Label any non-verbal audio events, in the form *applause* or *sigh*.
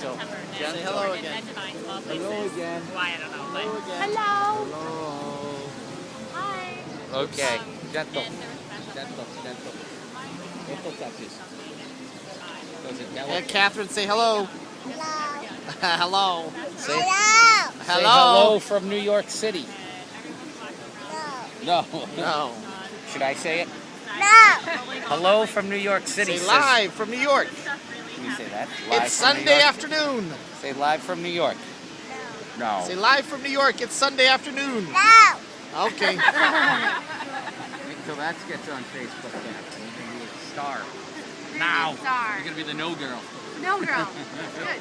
Say hello Jordan, again. and Divine Small Places. Hello again. Why, I don't know, but. Hello again. Hello. Hello. Hi. Okay. Um, Gentle. and there was special Gentle. Gentle. Gentle touches. Does it Yeah, yellow? Catherine, say hello. hello. *laughs* Say Say hello. hello from New York City. No. No. *laughs* Should I say it? No. Hello from New York City. Say says- live from New York. Can you say that? Live It's Sunday afternoon. Say live from New York. No. Say live from New York. It's Sunday afternoon. No. Okay. *laughs* So that gets on Facebook then. You're gonna be a star. Now. Star. You're gonna be the no girl. No girl. *laughs* Good.